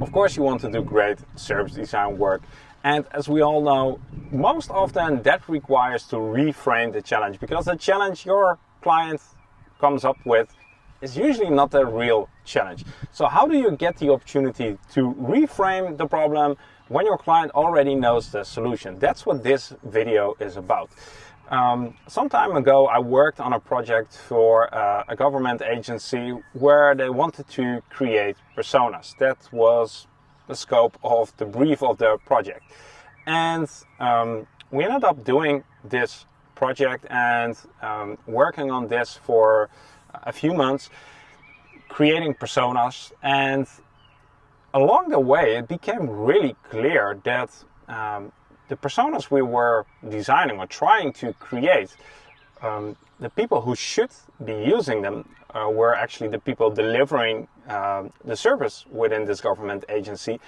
Of course, you want to do great service design work. And as we all know, most often that requires to reframe the challenge because the challenge your client comes up with is usually not a real challenge. So how do you get the opportunity to reframe the problem when your client already knows the solution? That's what this video is about. Um, some time ago, I worked on a project for uh, a government agency where they wanted to create personas. That was the scope of the brief of the project. And um, we ended up doing this project and um, working on this for a few months, creating personas. And along the way, it became really clear that um, the personas we were designing or trying to create, um, the people who should be using them uh, were actually the people delivering uh, the service within this government agency.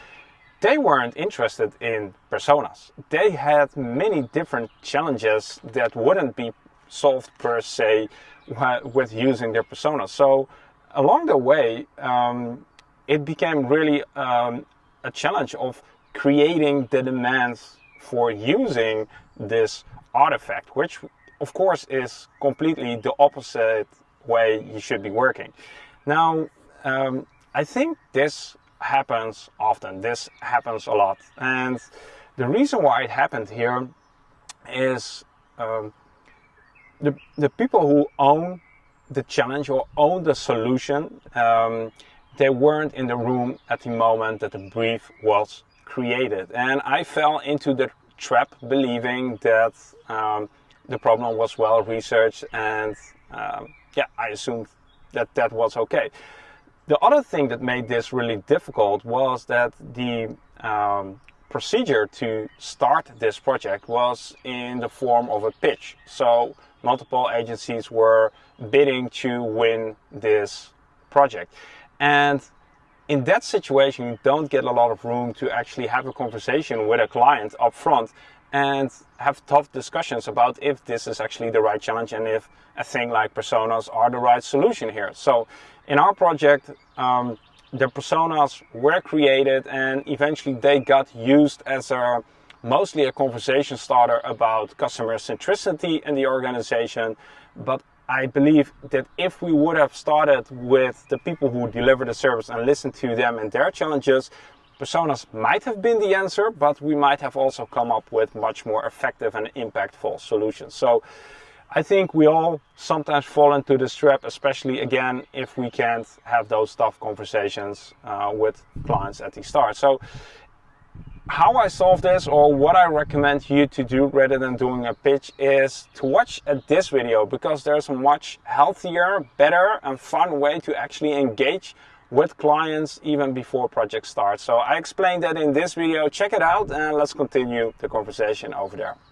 They weren't interested in personas. They had many different challenges that wouldn't be solved per se with using their personas. So along the way, um, it became really um, a challenge of creating the demands for using this artifact, which of course is completely the opposite way you should be working. Now, um, I think this happens often. This happens a lot. And the reason why it happened here is um, the, the people who own the challenge or own the solution, um, they weren't in the room at the moment that the brief was created. And I fell into the trap believing that um, the problem was well researched and um, yeah, I assumed that that was okay. The other thing that made this really difficult was that the um, procedure to start this project was in the form of a pitch. So multiple agencies were bidding to win this project. And in that situation, you don't get a lot of room to actually have a conversation with a client up front and have tough discussions about if this is actually the right challenge and if a thing like personas are the right solution here. So in our project, um, the personas were created and eventually they got used as a mostly a conversation starter about customer centricity in the organization. But I believe that if we would have started with the people who deliver the service and listened to them and their challenges, personas might have been the answer, but we might have also come up with much more effective and impactful solutions. So I think we all sometimes fall into this trap, especially again, if we can't have those tough conversations uh, with clients at the start. So how I solve this or what I recommend you to do rather than doing a pitch is to watch this video because there's a much healthier, better and fun way to actually engage with clients even before project starts. So I explained that in this video. Check it out and let's continue the conversation over there.